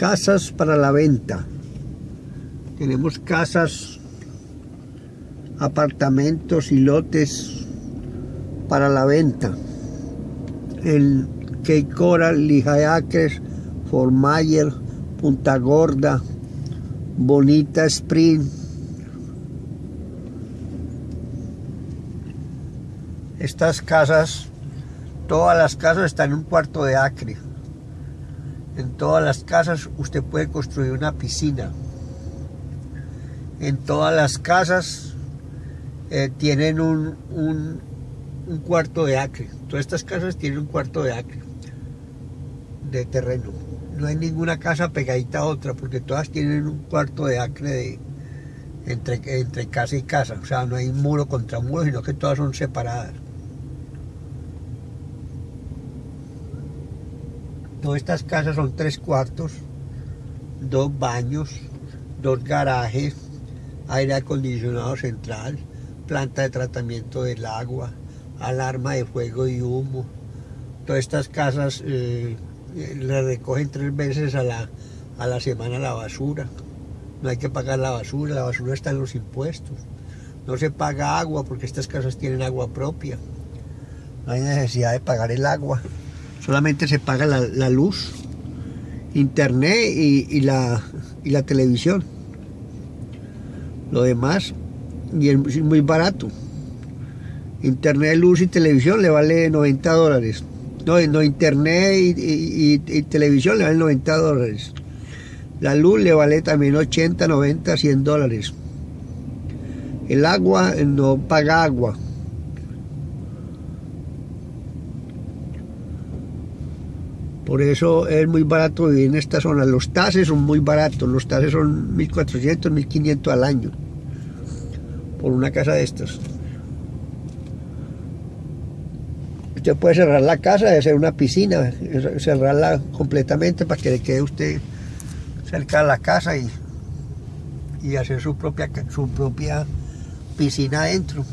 Casas para la venta. Tenemos casas, apartamentos y lotes para la venta. El Cape Coral, Lehigh Acres, Fort Myers, Punta Gorda, Bonita Spring. Estas casas, todas las casas están en un cuarto de acre. En todas las casas usted puede construir una piscina. En todas las casas eh, tienen un, un, un cuarto de acre. Todas estas casas tienen un cuarto de acre de terreno. No hay ninguna casa pegadita a otra porque todas tienen un cuarto de acre de, entre, entre casa y casa. O sea, no hay muro contra muro, sino que todas son separadas. Todas estas casas son tres cuartos, dos baños, dos garajes, aire acondicionado central, planta de tratamiento del agua, alarma de fuego y humo. Todas estas casas eh, le recogen tres veces a la, a la semana la basura. No hay que pagar la basura, la basura está en los impuestos. No se paga agua porque estas casas tienen agua propia. No hay necesidad de pagar el agua solamente se paga la, luz, internet y, la, televisión. Lo demás, y es muy barato. Internet, luz y televisión le vale 90 dólares. No, no internet y, televisión le vale 90 dólares. La luz le vale también 80, 90, 100 dólares. El agua no paga agua. Por eso es muy barato vivir en esta zona. Los tases son muy baratos. Los tases son 1.400, 1.500 al año. Por una casa de estas. Usted puede cerrar la casa, hacer una piscina, cerrarla completamente para que le quede usted cerca de la casa y, y hacer su propia, su propia piscina adentro.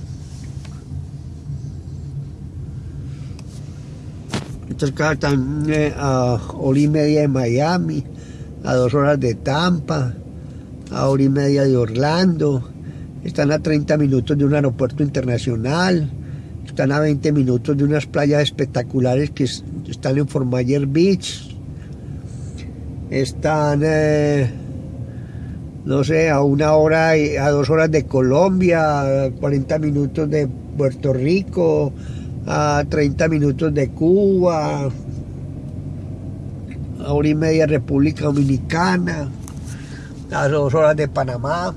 Casas están eh, a hora y media de Miami, a dos horas de Tampa, a hora y media de Orlando, están a 30 minutos de un aeropuerto internacional, están a 20 minutos de unas playas espectaculares que están en Fort Myers Beach, están, eh, no sé, a una hora, a dos horas de Colombia, a 40 minutos de Puerto Rico, a 30 minutos de Cuba, a hora y media República Dominicana, a dos horas de Panamá,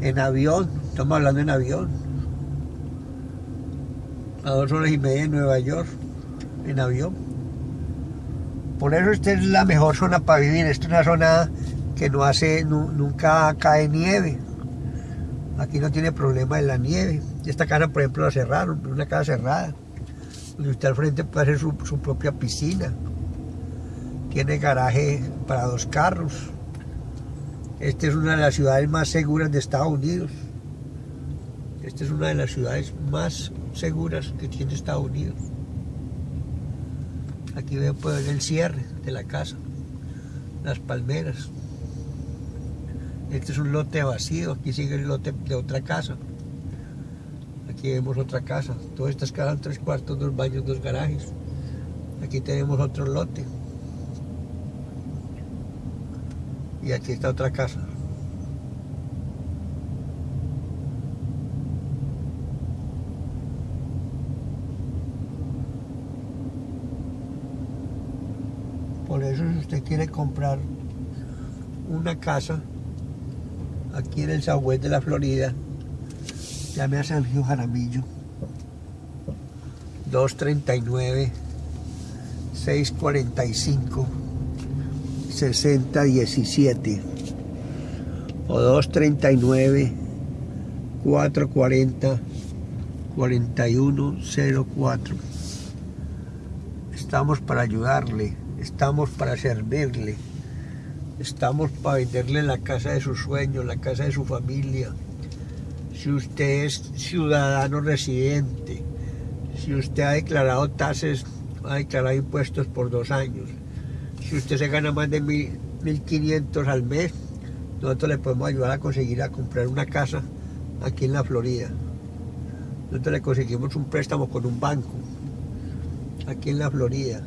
en avión, estamos hablando en avión, a dos horas y media en Nueva York, en avión. Por eso esta es la mejor zona para vivir, esta es una zona que no hace, nunca cae nieve. Aquí no tiene problema en la nieve. Esta casa, por ejemplo, la cerraron, una casa cerrada. Donde usted al frente puede hacer su, propia piscina. Tiene garaje para dos carros. Esta es una de las ciudades más seguras de Estados Unidos. Esta es una de las ciudades más seguras que tiene Estados Unidos. Aquí puede ver el cierre de la casa, las palmeras. Este es un lote vacío, aquí sigue el lote de otra casa. Aquí vemos otra casa. Todas estas casas, tres cuartos, dos baños, dos garajes. Aquí tenemos otro lote. Y aquí está otra casa. Por eso si usted quiere comprar una casa aquí en el Southwest de la Florida, llame a Sergio Jaramillo, 239 645 6017 o 239 440 4104 estamos para ayudarle estamos para servirle Estamos para venderle la casa de sus sueños, la casa de su familia. Si usted es ciudadano residente, si usted ha declarado tasas, ha declarado impuestos por dos años, Si usted se gana más de 1.500 al mes, nosotros le podemos ayudar a conseguir a comprar una casa aquí en la Florida. Nosotros le conseguimos un préstamo con un banco aquí en la Florida.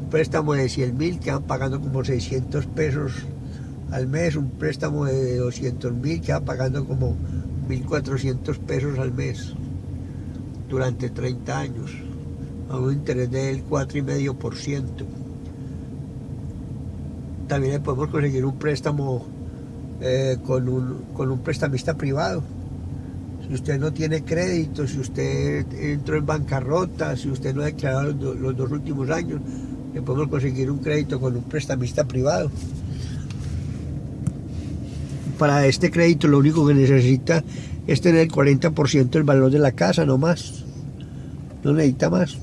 Un préstamo de 100 mil que van pagando como 600 pesos al mes. Un préstamo de 200 mil que van pagando como 1.400 pesos al mes durante 30 años a un interés del 4,5%. También le podemos conseguir un préstamo eh, con, un, con un prestamista privado. Si usted no tiene crédito, si usted entró en bancarrota, si usted no ha declarado los, los dos últimos años, le podemos conseguir un crédito con un prestamista privado. Para este crédito lo único que necesita es tener el 40% del valor de la casa, no más. No necesita más.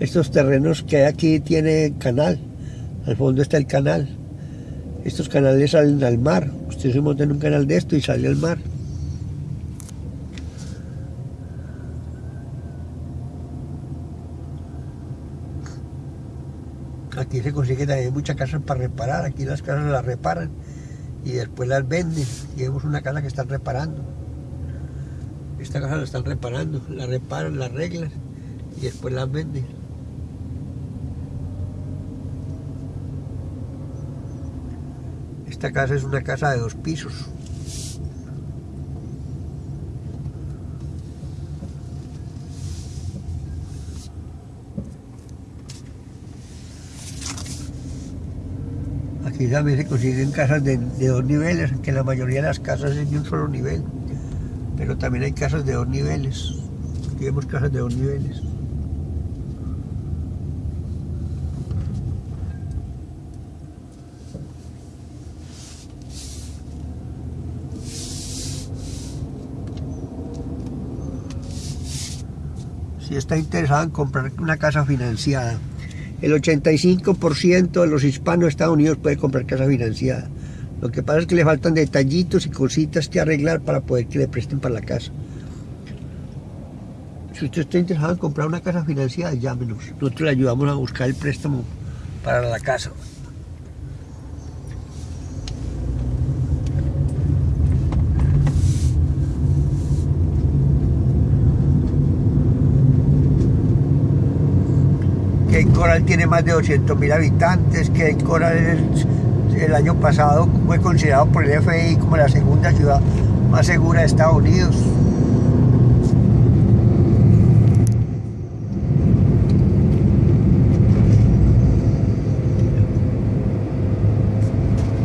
Estos terrenos que hay aquí tiene canal. Al fondo está el canal. Estos canales salen al mar. Usted se monta en un canal de esto y sale al mar. Aquí se consigue también muchas casas para reparar. Aquí las casas las reparan y después las venden. Y vemos una casa que están reparando. Esta casa la están reparando. La reparan, la arreglan y después las venden. Esta casa es una casa de dos pisos. Aquí también se consiguen casas de, dos niveles, que la mayoría de las casas es de un solo nivel. Pero también hay casas de dos niveles. Aquí vemos casas de dos niveles. Si está interesado en comprar una casa financiada, el 85% de los hispanos de Estados Unidos puede comprar casa financiada. Lo que pasa es que le faltan detallitos y cositas que arreglar para poder que le presten para la casa. Si usted está interesado en comprar una casa financiada, llámenos. Nosotros le ayudamos a buscar el préstamo para la casa. Coral tiene más de 200 mil habitantes, que Coral el año pasado fue considerado por el FBI como la segunda ciudad más segura de Estados Unidos.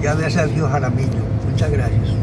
Llame a Sergio Jaramillo. Muchas gracias.